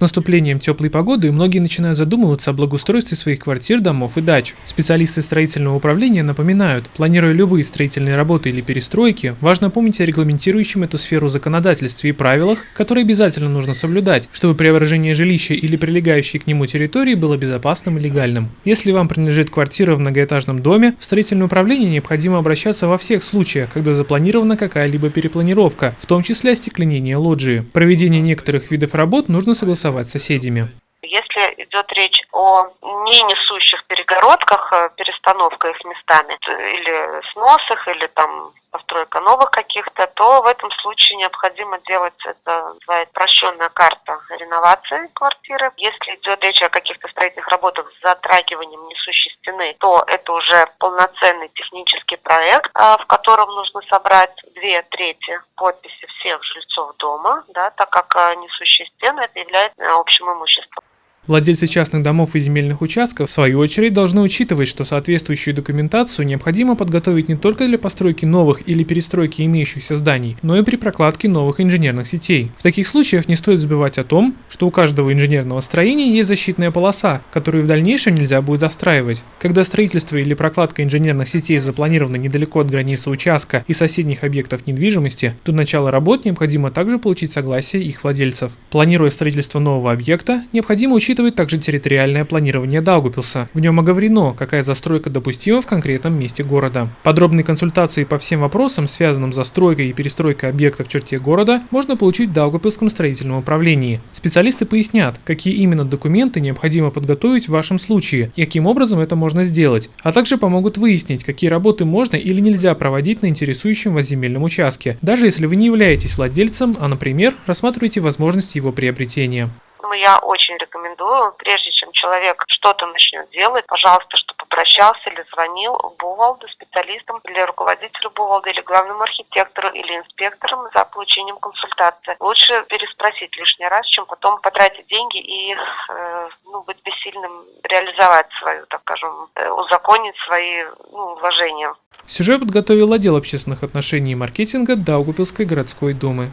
Наступлением теплой погоды многие начинают задумываться о благоустройстве своих квартир, домов и дач. Специалисты строительного управления напоминают, планируя любые строительные работы или перестройки, важно помнить о регламентирующем эту сферу законодательстве и правилах, которые обязательно нужно соблюдать, чтобы преображение жилища или прилегающей к нему территории было безопасным и легальным. Если вам принадлежит квартира в многоэтажном доме, в строительное управление необходимо обращаться во всех случаях, когда запланирована какая-либо перепланировка, в том числе остекленение лоджии. Проведение некоторых видов работ нужно согласовать с соседями. Идет речь о не несущих перегородках, э, перестановка их местами, или сносах, или там постройка новых каких-то, то в этом случае необходимо делать, это называется прощенная карта реновации квартиры. Если идет речь о каких-то строительных работах с затрагиванием несущей стены, то это уже полноценный технический проект, а, в котором нужно собрать две трети подписи всех жильцов дома, да, так как а, несущие стены это является общим имуществом. Владельцы частных домов и земельных участков, в свою очередь, должны учитывать, что соответствующую документацию необходимо подготовить не только для постройки новых или перестройки имеющихся зданий, но и при прокладке новых инженерных сетей. В таких случаях не стоит забывать о том, что у каждого инженерного строения есть защитная полоса, которую в дальнейшем нельзя будет застраивать. Когда строительство или прокладка инженерных сетей запланировано недалеко от границы участка и соседних объектов недвижимости, до начала работ необходимо также получить согласие их владельцев. Планируя строительство нового объекта, необходимо учитывать учитывает также территориальное планирование Даугупилса. В нем оговорено, какая застройка допустима в конкретном месте города. Подробные консультации по всем вопросам, связанным с застройкой и перестройкой объектов в черте города, можно получить в Даугупилском строительном управлении. Специалисты пояснят, какие именно документы необходимо подготовить в вашем случае каким образом это можно сделать, а также помогут выяснить, какие работы можно или нельзя проводить на интересующем вас земельном участке, даже если вы не являетесь владельцем, а, например, рассматриваете возможность его приобретения я очень рекомендую, прежде чем человек что-то начнет делать, пожалуйста, чтобы обращался или звонил Бувалду специалистам или руководителю Бувалда, или главному архитектору, или инспекторам за получением консультации. Лучше переспросить лишний раз, чем потом потратить деньги и э, ну, быть бессильным реализовать свою, так скажем, э, узаконить свои ну, вложения. Сюжет подготовил отдел общественных отношений и маркетинга Даугупилской городской думы.